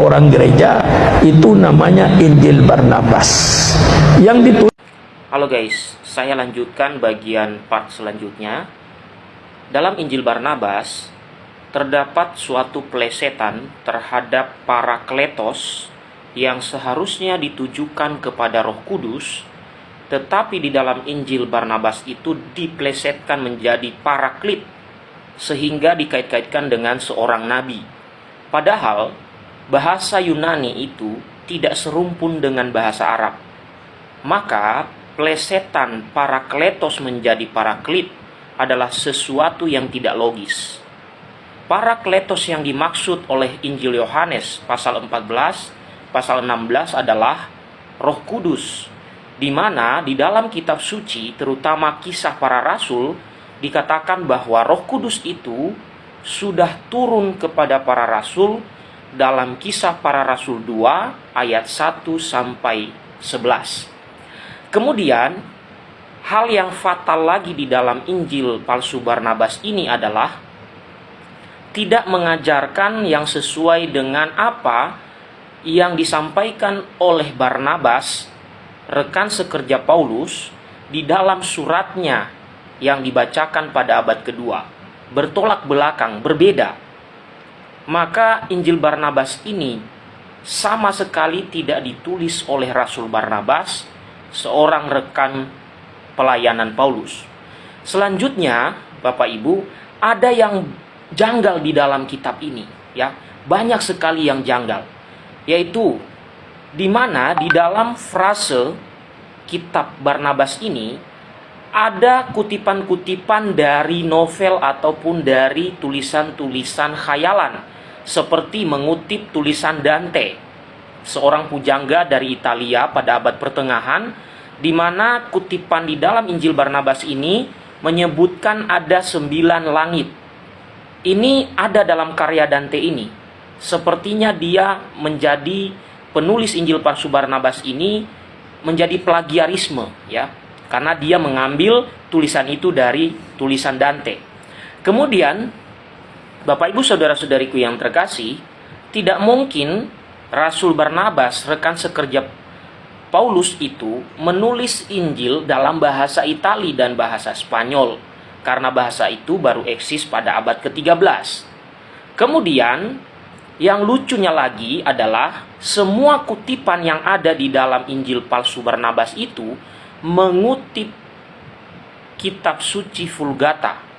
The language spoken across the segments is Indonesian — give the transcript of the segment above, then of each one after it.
orang gereja itu namanya Injil Barnabas yang ditulis Halo guys, saya lanjutkan bagian part selanjutnya. Dalam Injil Barnabas, terdapat suatu plesetan terhadap para kletos yang seharusnya ditujukan kepada roh kudus, tetapi di dalam Injil Barnabas itu diplesetkan menjadi paraklit, sehingga dikait-kaitkan dengan seorang nabi. Padahal, bahasa Yunani itu tidak serumpun dengan bahasa Arab. Maka, plesetan parakletos menjadi paraklit adalah sesuatu yang tidak logis. Parakletos yang dimaksud oleh Injil Yohanes pasal 14, pasal 16 adalah Roh Kudus, di mana di dalam kitab suci, terutama kisah para rasul, dikatakan bahwa Roh Kudus itu sudah turun kepada para rasul dalam kisah para rasul 2 ayat 1 sampai 11. Kemudian, hal yang fatal lagi di dalam Injil palsu Barnabas ini adalah tidak mengajarkan yang sesuai dengan apa yang disampaikan oleh Barnabas, rekan sekerja Paulus, di dalam suratnya yang dibacakan pada abad kedua. Bertolak belakang, berbeda. Maka Injil Barnabas ini sama sekali tidak ditulis oleh Rasul Barnabas, seorang rekan pelayanan Paulus. Selanjutnya, Bapak Ibu, ada yang janggal di dalam kitab ini, ya. Banyak sekali yang janggal. Yaitu di mana di dalam frase kitab Barnabas ini ada kutipan-kutipan dari novel ataupun dari tulisan-tulisan khayalan seperti mengutip tulisan Dante seorang pujangga dari Italia pada abad pertengahan di mana kutipan di dalam Injil Barnabas ini menyebutkan ada sembilan langit. Ini ada dalam karya Dante ini. Sepertinya dia menjadi penulis Injil palsu Barnabas ini menjadi plagiarisme ya. Karena dia mengambil tulisan itu dari tulisan Dante. Kemudian Bapak Ibu saudara-saudariku yang terkasih, tidak mungkin Rasul Barnabas, rekan sekerja Paulus itu menulis Injil dalam bahasa Itali dan bahasa Spanyol karena bahasa itu baru eksis pada abad ke-13. Kemudian yang lucunya lagi adalah semua kutipan yang ada di dalam Injil palsu Barnabas itu mengutip kitab suci Vulgata.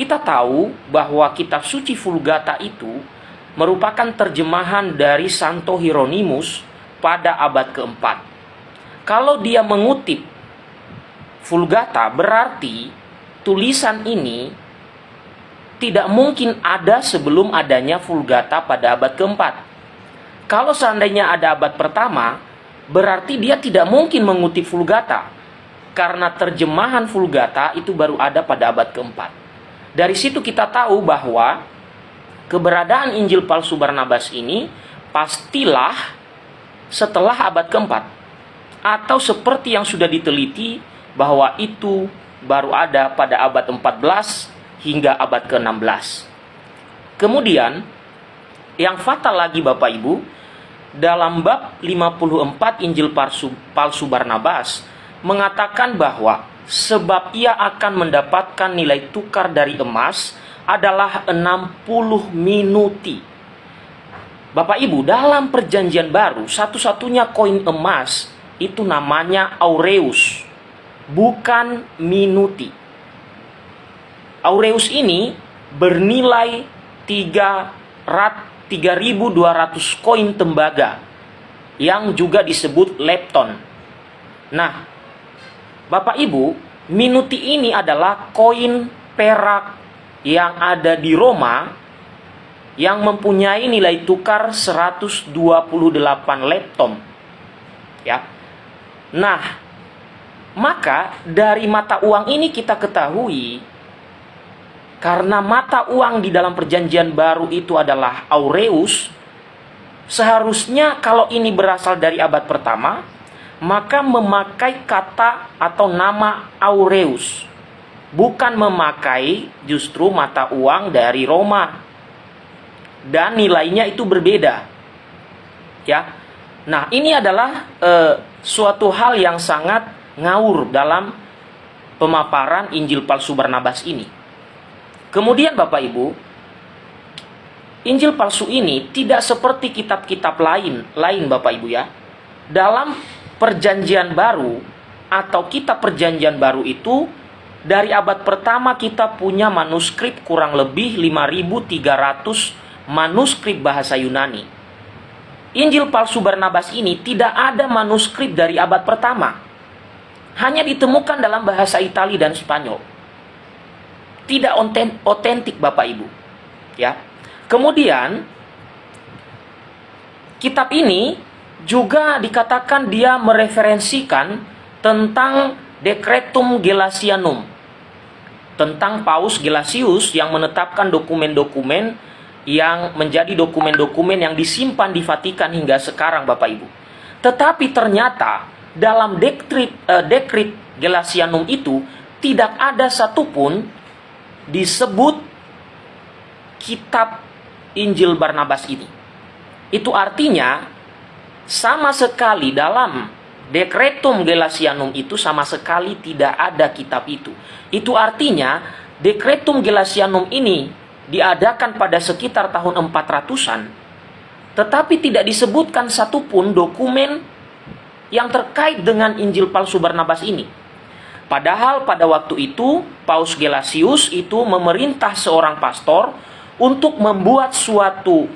Kita tahu bahwa kitab suci Vulgata itu merupakan terjemahan dari Santo Hieronymus pada abad keempat. Kalau dia mengutip Vulgata berarti tulisan ini tidak mungkin ada sebelum adanya Vulgata pada abad keempat. Kalau seandainya ada abad pertama, berarti dia tidak mungkin mengutip Vulgata karena terjemahan Vulgata itu baru ada pada abad keempat. Dari situ kita tahu bahwa keberadaan Injil palsu Barnabas ini pastilah setelah abad keempat atau seperti yang sudah diteliti bahwa itu baru ada pada abad 14 hingga abad ke-16. Kemudian yang fatal lagi Bapak Ibu, dalam bab 54 Injil palsu, palsu Barnabas mengatakan bahwa sebab ia akan mendapatkan nilai tukar dari emas adalah 60 minuti. Bapak Ibu, dalam perjanjian baru, satu-satunya koin emas itu namanya aureus, bukan minuti. Aureus ini bernilai 3 3200 koin tembaga yang juga disebut lepton. Nah, Bapak Ibu, minuti ini adalah koin perak yang ada di Roma yang mempunyai nilai tukar 128 leptom. Ya. Nah, maka dari mata uang ini kita ketahui karena mata uang di dalam perjanjian baru itu adalah aureus, seharusnya kalau ini berasal dari abad pertama, maka memakai kata atau nama aureus bukan memakai justru mata uang dari Roma. Dan nilainya itu berbeda. Ya. Nah, ini adalah eh, suatu hal yang sangat ngawur dalam pemaparan Injil palsu Barnabas ini. Kemudian Bapak Ibu, Injil palsu ini tidak seperti kitab-kitab lain, lain Bapak Ibu ya. Dalam perjanjian baru atau kitab perjanjian baru itu dari abad pertama kita punya manuskrip kurang lebih 5300 manuskrip bahasa Yunani. Injil palsu Barnabas ini tidak ada manuskrip dari abad pertama. Hanya ditemukan dalam bahasa Itali dan Spanyol. Tidak otentik Bapak Ibu. Ya. Kemudian kitab ini juga dikatakan dia mereferensikan tentang Decretum Gelasianum tentang Paus Gelasius yang menetapkan dokumen-dokumen yang menjadi dokumen-dokumen yang disimpan di Vatikan hingga sekarang Bapak Ibu. Tetapi ternyata dalam dekrit, uh, dekrit Gelasianum itu tidak ada satupun disebut kitab Injil Barnabas ini. Itu artinya sama sekali dalam Dekretum Gelasianum itu sama sekali tidak ada kitab itu. Itu artinya Dekretum Gelasianum ini diadakan pada sekitar tahun 400-an, tetapi tidak disebutkan satupun dokumen yang terkait dengan Injil palsu Barnabas ini. Padahal pada waktu itu Paus Gelasius itu memerintah seorang pastor untuk membuat suatu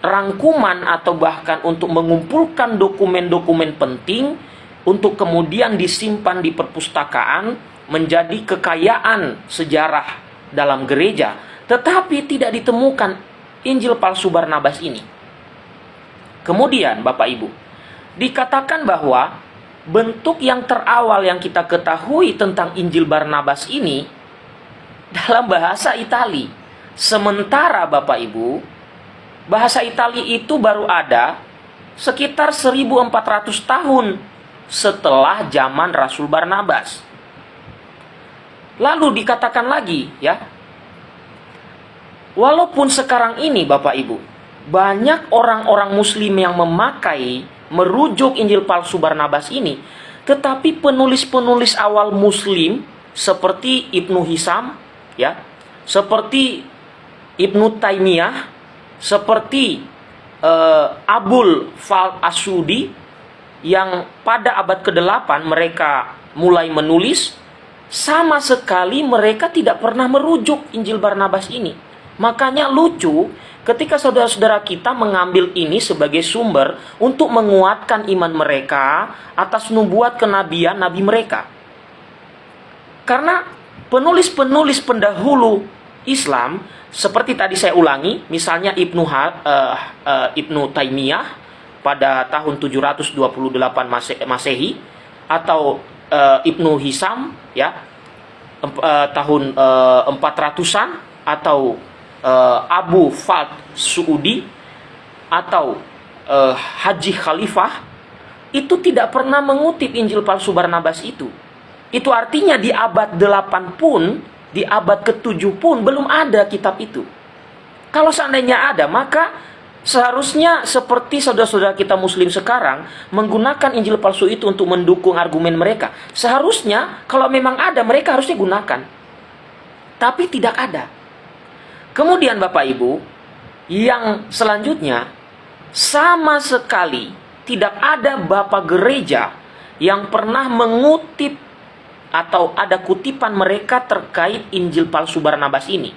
rangkuman atau bahkan untuk mengumpulkan dokumen-dokumen penting untuk kemudian disimpan di perpustakaan menjadi kekayaan sejarah dalam gereja. Tetapi tidak ditemukan Injil palsu Barnabas ini. Kemudian Bapak Ibu dikatakan bahwa bentuk yang terawal yang kita ketahui tentang Injil Barnabas ini dalam bahasa Itali. Sementara Bapak Ibu bahasa Italia itu baru ada sekitar 1400 tahun setelah zaman Rasul Barnabas. Lalu dikatakan lagi ya, walaupun sekarang ini Bapak Ibu, banyak orang-orang muslim yang memakai merujuk Injil palsu Barnabas ini, tetapi penulis-penulis awal muslim seperti Ibnu Hisam ya, seperti Ibnu Taimiyah seperti uh, Abul Fal Asudi yang pada abad ke-8 mereka mulai menulis sama sekali mereka tidak pernah merujuk Injil Barnabas ini. Makanya lucu ketika saudara-saudara kita mengambil ini sebagai sumber untuk menguatkan iman mereka atas nubuat kenabian nabi mereka. Karena penulis-penulis pendahulu Islam seperti tadi saya ulangi, misalnya Ibnu uh, uh, Ibnu Taimiyah pada tahun 728 Mase Masehi atau uh, Ibnu Hisam ya uh, tahun uh, 400-an atau uh, Abu Fat Suudi atau uh, Haji Khalifah itu tidak pernah mengutip Injil palsu Barnabas itu. Itu artinya di abad 8 pun di abad ke-7 pun belum ada kitab itu. Kalau seandainya ada, maka seharusnya seperti saudara-saudara kita muslim sekarang menggunakan Injil palsu itu untuk mendukung argumen mereka. Seharusnya kalau memang ada, mereka harusnya gunakan. Tapi tidak ada. Kemudian Bapak Ibu, yang selanjutnya sama sekali tidak ada bapak gereja yang pernah mengutip atau ada kutipan mereka terkait Injil palsu Barnabas ini.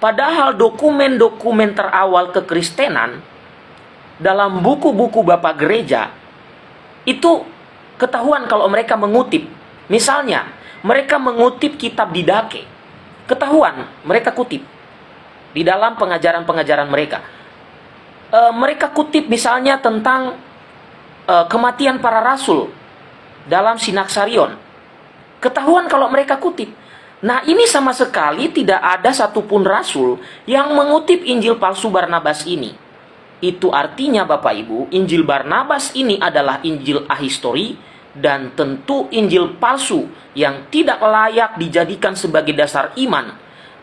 Padahal dokumen-dokumen terawal kekristenan dalam buku-buku Bapak Gereja itu ketahuan kalau mereka mengutip. Misalnya, mereka mengutip kitab Didake. Ketahuan mereka kutip di dalam pengajaran-pengajaran mereka. E, mereka kutip misalnya tentang e, kematian para rasul dalam Sinaksarion Ketahuan kalau mereka kutip. Nah ini sama sekali tidak ada satupun rasul yang mengutip Injil palsu Barnabas ini. Itu artinya Bapak Ibu, Injil Barnabas ini adalah Injil ahistori dan tentu Injil palsu yang tidak layak dijadikan sebagai dasar iman.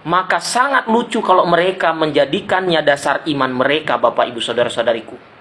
Maka sangat lucu kalau mereka menjadikannya dasar iman mereka Bapak Ibu Saudara-saudariku.